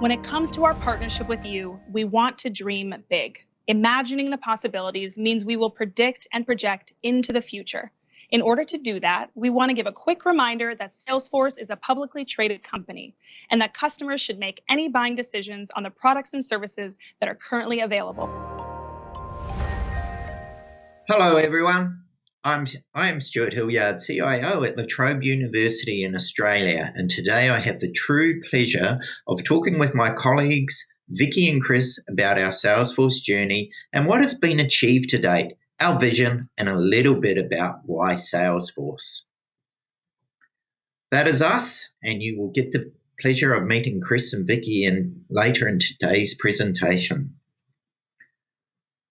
When it comes to our partnership with you, we want to dream big. Imagining the possibilities means we will predict and project into the future. In order to do that, we want to give a quick reminder that Salesforce is a publicly traded company and that customers should make any buying decisions on the products and services that are currently available. Hello, everyone. I'm, I am Stuart Hilliard, CIO at La Trobe University in Australia, and today I have the true pleasure of talking with my colleagues, Vicky and Chris, about our Salesforce journey and what has been achieved to date, our vision, and a little bit about why Salesforce. That is us, and you will get the pleasure of meeting Chris and Vicky in, later in today's presentation.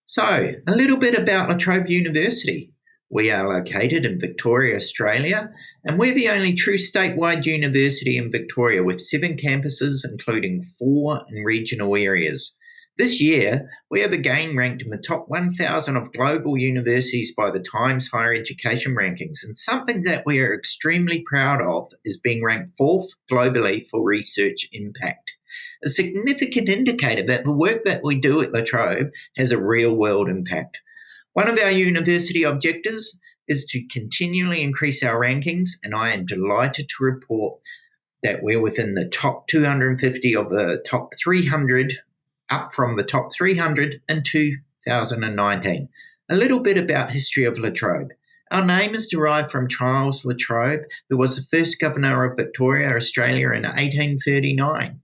So, a little bit about La Trobe University. We are located in Victoria, Australia, and we're the only true statewide university in Victoria with seven campuses, including four in regional areas. This year, we have again ranked in the top 1,000 of global universities by the Times Higher Education Rankings, and something that we are extremely proud of is being ranked fourth globally for research impact. A significant indicator that the work that we do at La Trobe has a real world impact. One of our university objectives is to continually increase our rankings, and I am delighted to report that we're within the top 250 of the top 300, up from the top 300 in 2019. A little bit about history of La Trobe. Our name is derived from Charles La Trobe, who was the first governor of Victoria, Australia in 1839.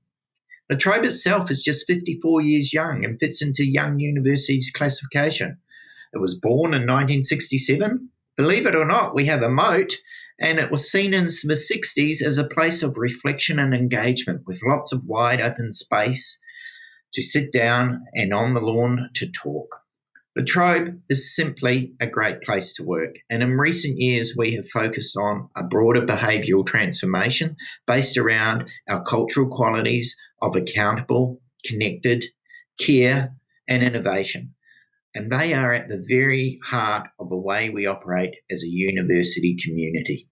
La Trobe itself is just 54 years young and fits into Young University's classification. It was born in 1967. Believe it or not, we have a moat, and it was seen in the 60s as a place of reflection and engagement with lots of wide open space to sit down and on the lawn to talk. La Trobe is simply a great place to work, and in recent years we have focused on a broader behavioural transformation based around our cultural qualities of accountable, connected, care, and innovation and they are at the very heart of the way we operate as a university community.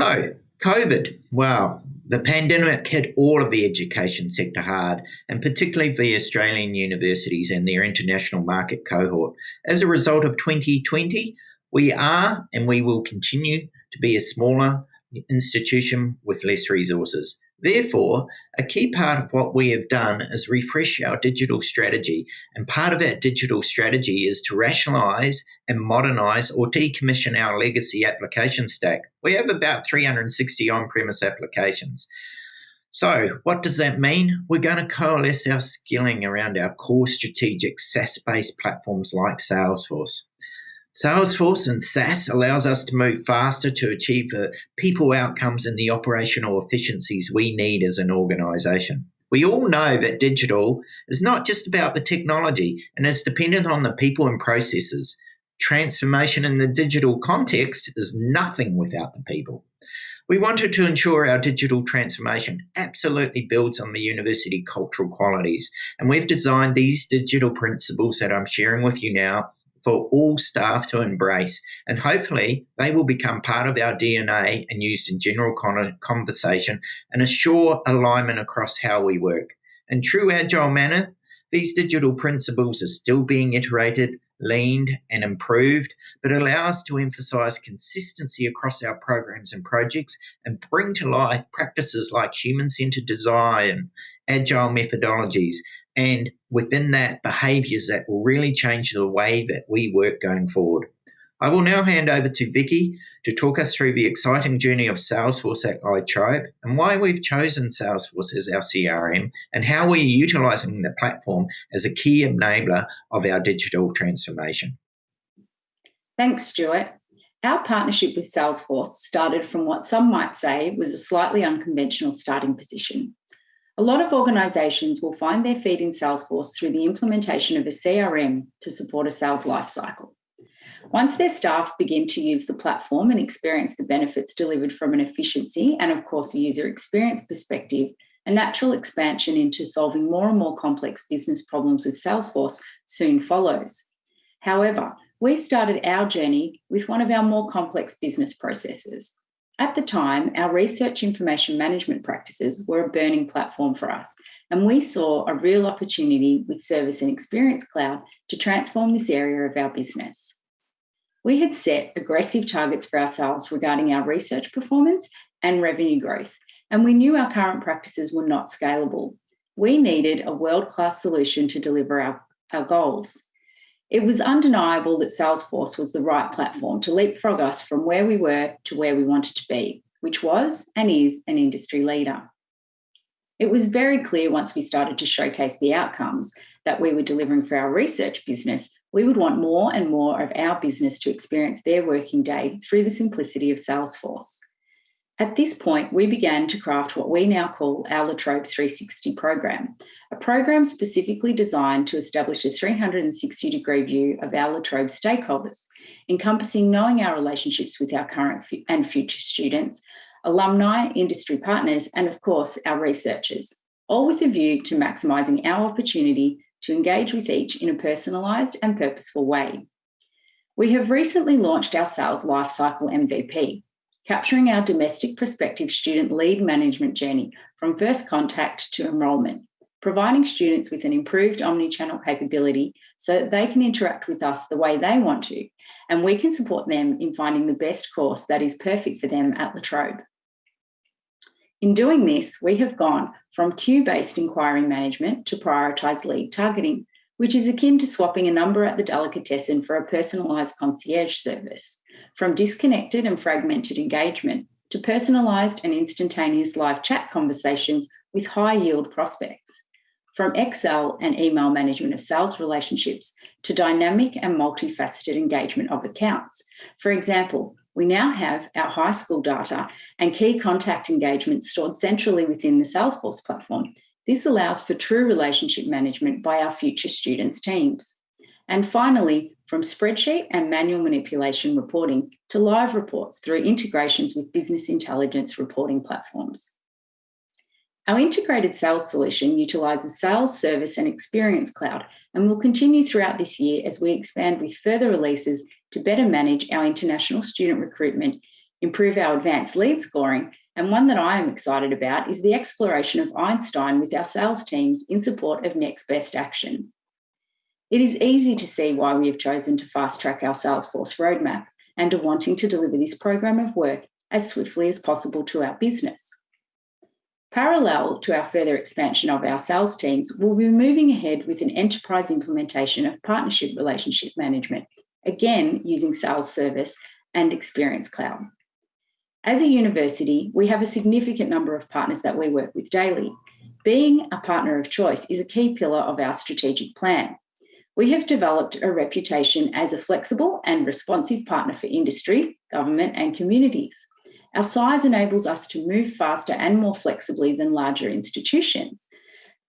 So, COVID, wow, the pandemic hit all of the education sector hard, and particularly the Australian universities and their international market cohort. As a result of 2020, we are and we will continue to be a smaller institution with less resources. Therefore, a key part of what we have done is refresh our digital strategy. And part of that digital strategy is to rationalize and modernize or decommission our legacy application stack. We have about 360 on premise applications. So, what does that mean? We're going to coalesce our skilling around our core strategic SaaS based platforms like Salesforce. Salesforce and SaaS allows us to move faster to achieve the people outcomes and the operational efficiencies we need as an organization. We all know that digital is not just about the technology and is dependent on the people and processes. Transformation in the digital context is nothing without the people. We wanted to ensure our digital transformation absolutely builds on the university cultural qualities, and we've designed these digital principles that I'm sharing with you now for all staff to embrace. And hopefully, they will become part of our DNA and used in general conversation and assure alignment across how we work. In true agile manner, these digital principles are still being iterated, leaned, and improved, but allow us to emphasize consistency across our programs and projects and bring to life practices like human centered design, agile methodologies, and within that, behaviors that will really change the way that we work going forward. I will now hand over to Vicky to talk us through the exciting journey of Salesforce at La Trobe and why we've chosen Salesforce as our CRM and how we're utilizing the platform as a key enabler of our digital transformation. Thanks, Stuart. Our partnership with Salesforce started from what some might say was a slightly unconventional starting position. A lot of organizations will find their feet in Salesforce through the implementation of a CRM to support a sales lifecycle. Once their staff begin to use the platform and experience the benefits delivered from an efficiency and, of course, a user experience perspective, a natural expansion into solving more and more complex business problems with Salesforce soon follows. However, we started our journey with one of our more complex business processes At the time, our research information management practices were a burning platform for us, and we saw a real opportunity with Service and Experience Cloud to transform this area of our business. We had set aggressive targets for ourselves regarding our research performance and revenue growth, and we knew our current practices were not scalable. We needed a world class solution to deliver our, our goals. It was undeniable that Salesforce was the right platform to leapfrog us from where we were to where we wanted to be, which was and is an industry leader. It was very clear once we started to showcase the outcomes that we were delivering for our research business, we would want more and more of our business to experience their working day through the simplicity of Salesforce. At this point, we began to craft what we now call our La Trobe 360 program, a program specifically designed to establish a 360 degree view of our La Trobe stakeholders, encompassing knowing our relationships with our current and future students, alumni, industry partners, and of course, our researchers, all with a view to maximising our opportunity to engage with each in a personalised and purposeful way. We have recently launched our Sales Lifecycle MVP, capturing our domestic prospective student lead management journey from first contact to enrolment, providing students with an improved omni-channel capability so that they can interact with us the way they want to, and we can support them in finding the best course that is perfect for them at La Trobe. In doing this, we have gone from queue-based inquiry management to prioritised lead targeting, which is akin to swapping a number at the delicatessen for a personalised concierge service from disconnected and fragmented engagement to personalised and instantaneous live chat conversations with high yield prospects. From Excel and email management of sales relationships to dynamic and multifaceted engagement of accounts. For example, we now have our high school data and key contact engagements stored centrally within the Salesforce platform. This allows for true relationship management by our future students' teams. And finally, from spreadsheet and manual manipulation reporting to live reports through integrations with business intelligence reporting platforms. Our integrated sales solution utilises Sales, Service and Experience Cloud and will continue throughout this year as we expand with further releases to better manage our international student recruitment, improve our advanced lead scoring, and one that I am excited about is the exploration of Einstein with our sales teams in support of next best action. It is easy to see why we have chosen to fast track our Salesforce roadmap and are wanting to deliver this program of work as swiftly as possible to our business. Parallel to our further expansion of our sales teams, we'll be moving ahead with an enterprise implementation of partnership relationship management, again using Sales Service and Experience Cloud. As a university, we have a significant number of partners that we work with daily. Being a partner of choice is a key pillar of our strategic plan we have developed a reputation as a flexible and responsive partner for industry, government, and communities. Our size enables us to move faster and more flexibly than larger institutions.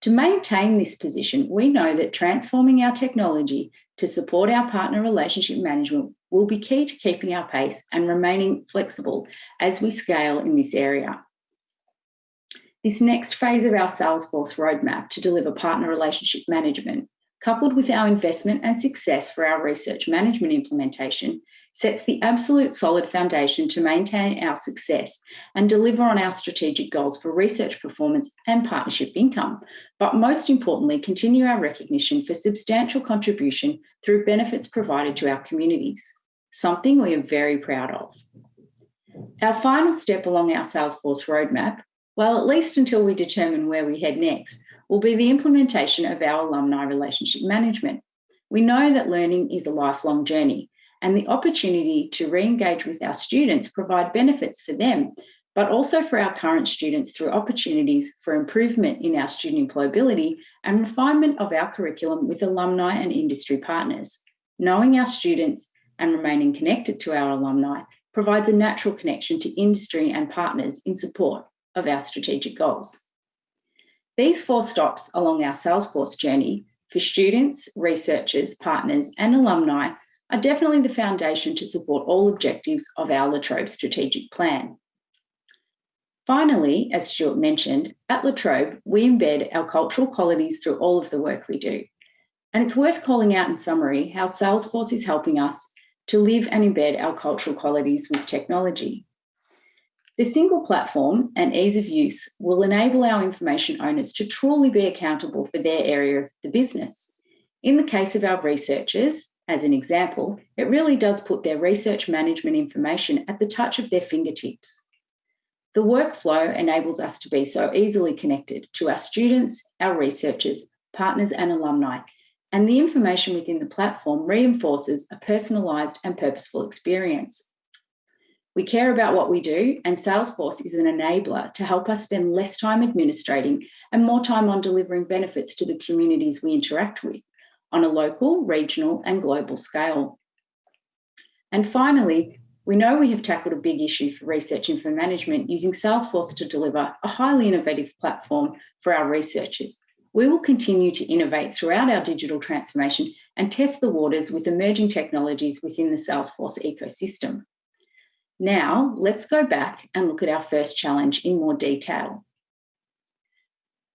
To maintain this position, we know that transforming our technology to support our partner relationship management will be key to keeping our pace and remaining flexible as we scale in this area. This next phase of our Salesforce roadmap to deliver partner relationship management coupled with our investment and success for our research management implementation, sets the absolute solid foundation to maintain our success and deliver on our strategic goals for research performance and partnership income, but most importantly, continue our recognition for substantial contribution through benefits provided to our communities, something we are very proud of. Our final step along our Salesforce roadmap, well, at least until we determine where we head next, will be the implementation of our alumni relationship management. We know that learning is a lifelong journey and the opportunity to re-engage with our students provide benefits for them, but also for our current students through opportunities for improvement in our student employability and refinement of our curriculum with alumni and industry partners. Knowing our students and remaining connected to our alumni provides a natural connection to industry and partners in support of our strategic goals. These four stops along our Salesforce journey for students, researchers, partners, and alumni are definitely the foundation to support all objectives of our La Trobe strategic plan. Finally, as Stuart mentioned, at La Trobe, we embed our cultural qualities through all of the work we do. And it's worth calling out in summary how Salesforce is helping us to live and embed our cultural qualities with technology. The single platform and ease of use will enable our information owners to truly be accountable for their area of the business. In the case of our researchers, as an example, it really does put their research management information at the touch of their fingertips. The workflow enables us to be so easily connected to our students, our researchers, partners, and alumni, and the information within the platform reinforces a personalised and purposeful experience. We care about what we do, and Salesforce is an enabler to help us spend less time administrating and more time on delivering benefits to the communities we interact with on a local, regional, and global scale. And finally, we know we have tackled a big issue for research info management using Salesforce to deliver a highly innovative platform for our researchers. We will continue to innovate throughout our digital transformation and test the waters with emerging technologies within the Salesforce ecosystem. Now, let's go back and look at our first challenge in more detail.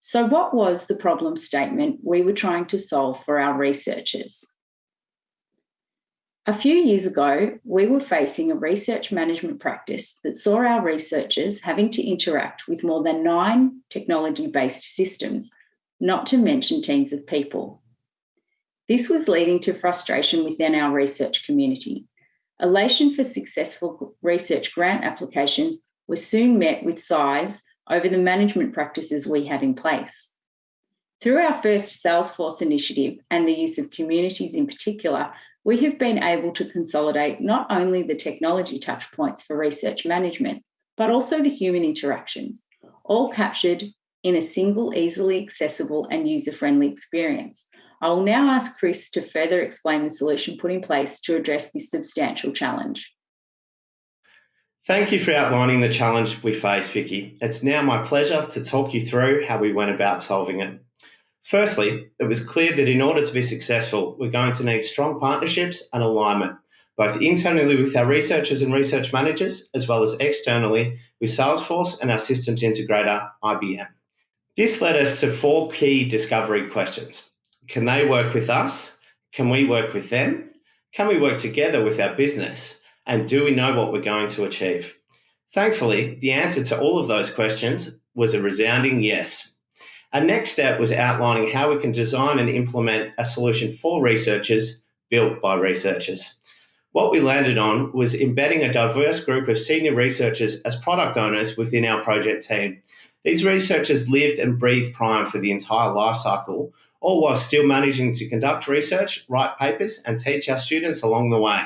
So, what was the problem statement we were trying to solve for our researchers? A few years ago, we were facing a research management practice that saw our researchers having to interact with more than nine technology based systems, not to mention teams of people. This was leading to frustration within our research community Elation for successful research grant applications was soon met with sighs over the management practices we had in place. Through our first Salesforce initiative and the use of communities in particular, we have been able to consolidate not only the technology touchpoints for research management, but also the human interactions, all captured in a single, easily accessible, and user friendly experience. I will now ask Chris to further explain the solution put in place to address this substantial challenge. Thank you for outlining the challenge we face, Vicky. It's now my pleasure to talk you through how we went about solving it. Firstly, it was clear that in order to be successful, we're going to need strong partnerships and alignment, both internally with our researchers and research managers, as well as externally with Salesforce and our systems integrator, IBM. This led us to four key discovery questions. Can they work with us? Can we work with them? Can we work together with our business? And do we know what we're going to achieve? Thankfully, the answer to all of those questions was a resounding yes. Our next step was outlining how we can design and implement a solution for researchers built by researchers. What we landed on was embedding a diverse group of senior researchers as product owners within our project team. These researchers lived and breathed Prime for the entire lifecycle all while still managing to conduct research, write papers, and teach our students along the way.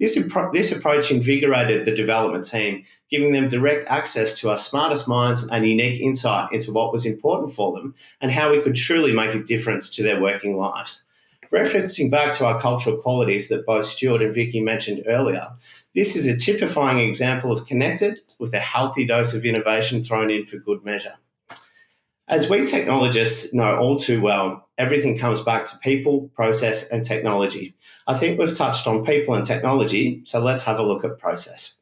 This, this approach invigorated the development team, giving them direct access to our smartest minds and unique insight into what was important for them and how we could truly make a difference to their working lives. Referencing back to our cultural qualities that both Stuart and Vicky mentioned earlier, this is a typifying example of connected with a healthy dose of innovation thrown in for good measure. As we technologists know all too well, everything comes back to people, process, and technology. I think we've touched on people and technology, so let's have a look at process.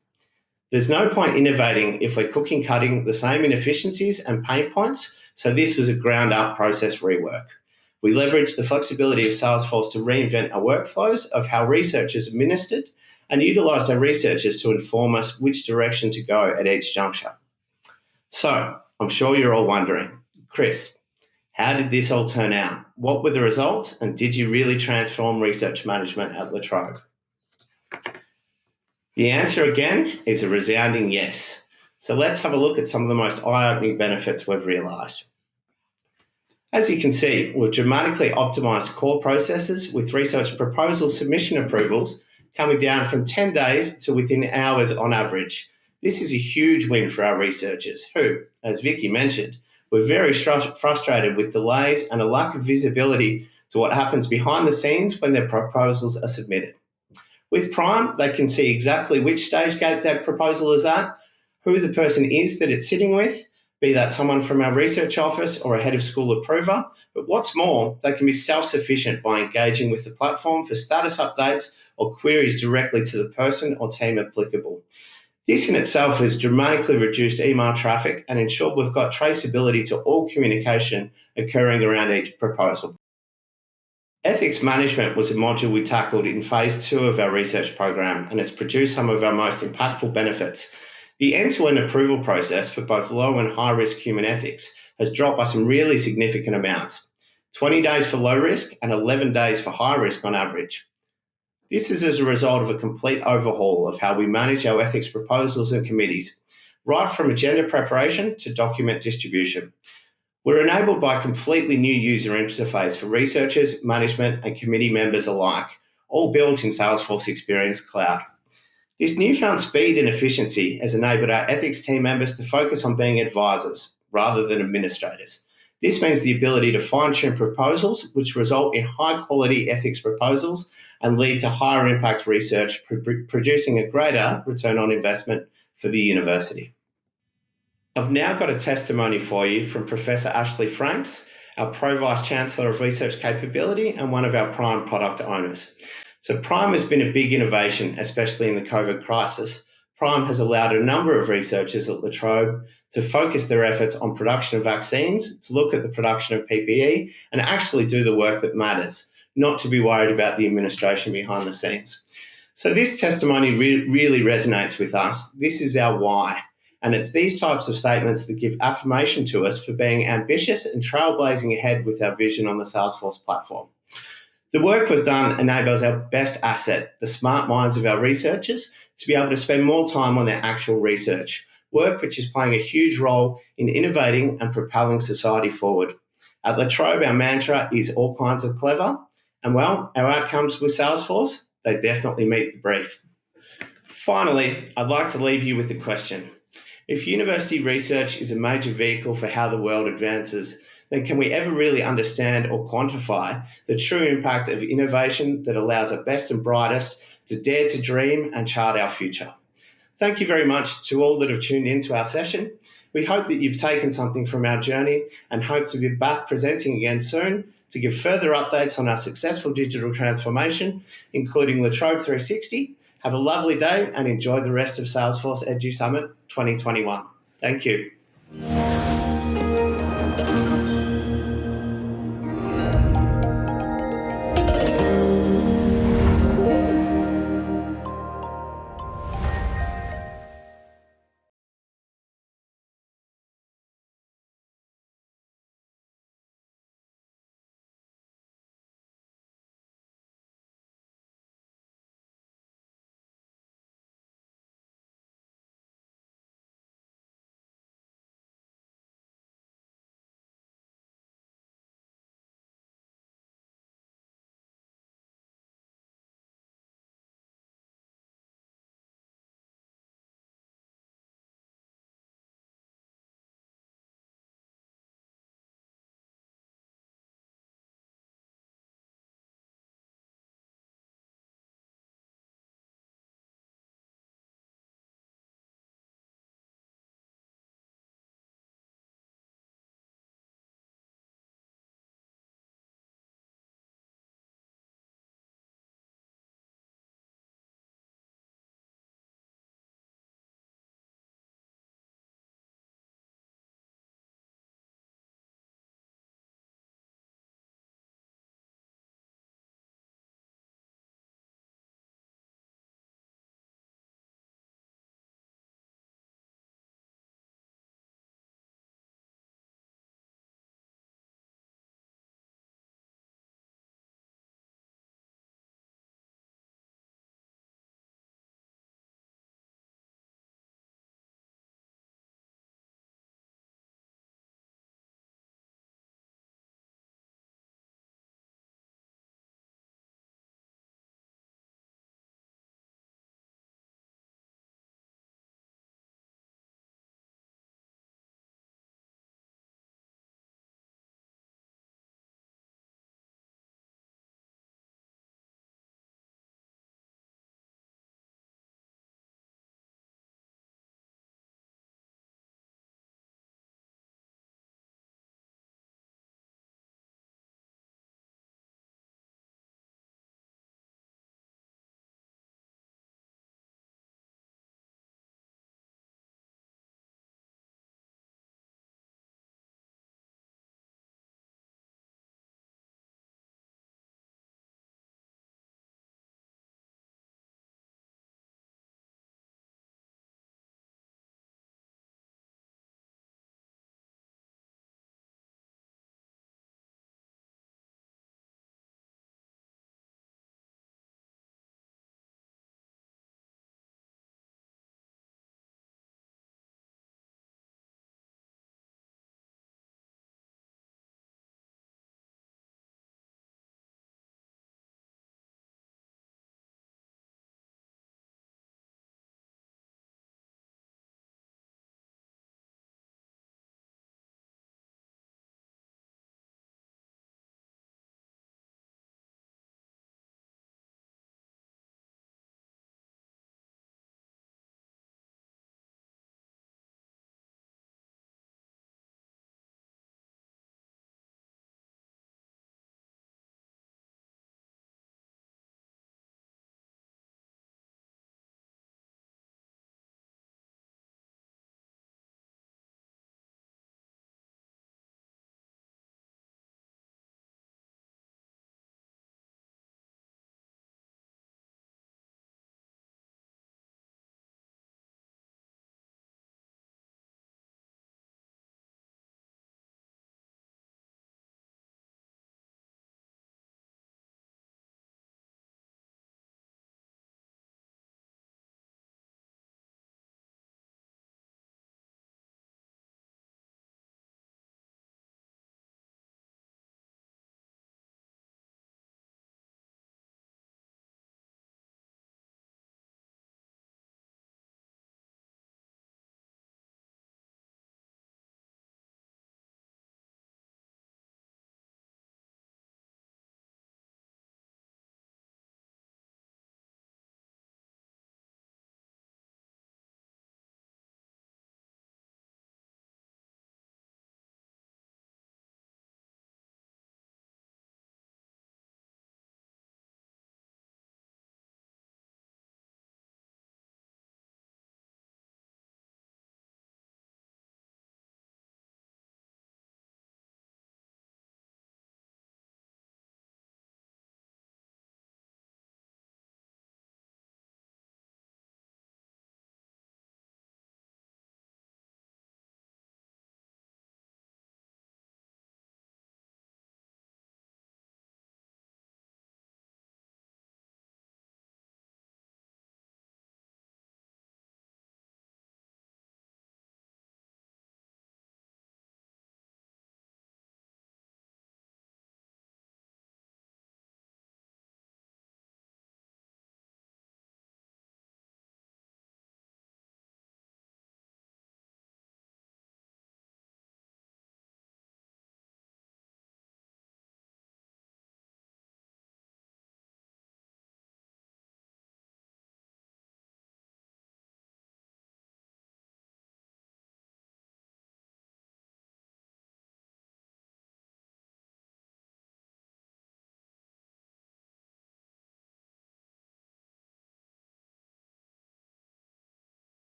There's no point innovating if we're cooking cutting the same inefficiencies and pain points, so this was a ground up process rework. We leveraged the flexibility of Salesforce to reinvent our workflows of how research is administered and utilised our researchers to inform us which direction to go at each juncture. So, I'm sure you're all wondering, Chris, how did this all turn out? What were the results? And did you really transform research management at La Trobe? The answer again is a resounding yes. So let's have a look at some of the most eye opening benefits we've realised. As you can see, we've dramatically optimised core processes with research proposal submission approvals coming down from 10 days to within hours on average. This is a huge win for our researchers who, as Vicky mentioned, we're very frustrated with delays and a lack of visibility to what happens behind the scenes when their proposals are submitted. With Prime, they can see exactly which stage gate that proposal is at, who the person is that it's sitting with, be that someone from our research office or a head of school approver. But what's more, they can be self sufficient by engaging with the platform for status updates or queries directly to the person or team applicable. This in itself has dramatically reduced email traffic and ensured we've got traceability to all communication occurring around each proposal. Ethics management was a module we tackled in phase two of our research program, and it's produced some of our most impactful benefits. The end-to-end approval process for both low and high risk human ethics has dropped by some really significant amounts. 20 days for low risk and 11 days for high risk on average. This is as a result of a complete overhaul of how we manage our ethics proposals and committees, right from agenda preparation to document distribution. We're enabled by a completely new user interface for researchers, management, and committee members alike, all built in Salesforce Experience Cloud. This newfound speed and efficiency has enabled our ethics team members to focus on being advisors rather than administrators. This means the ability to fine tune proposals, which result in high quality ethics proposals and lead to higher impact research, producing a greater return on investment for the university. I've now got a testimony for you from Professor Ashley Franks, our Pro Vice Chancellor of Research Capability and one of our Prime product owners. So, Prime has been a big innovation, especially in the COVID crisis. Prime has allowed a number of researchers at La Trobe to focus their efforts on production of vaccines, to look at the production of PPE, and actually do the work that matters, not to be worried about the administration behind the scenes. So, this testimony re- really resonates with us. This is our why. And it's these types of statements that give affirmation to us for being ambitious and trailblazing ahead with our vision on the Salesforce platform. The work we've done enables our best asset, the smart minds of our researchers, to be able to spend more time on their actual research, work which is playing a huge role in innovating and propelling society forward. At La Trobe, our mantra is all kinds of clever, and well, our outcomes with Salesforce, they definitely meet the brief. Finally, I'd like to leave you with a question. If university research is a major vehicle for how the world advances, then can we ever really understand or quantify the true impact of innovation that allows our best and brightest to dare to dream and chart our future? Thank you very much to all that have tuned into our session. We hope that you've taken something from our journey and hope to be back presenting again soon to give further updates on our successful digital transformation, including La Trobe 360 have a lovely day and enjoy the rest of Salesforce Edu Summit 2021. Thank you.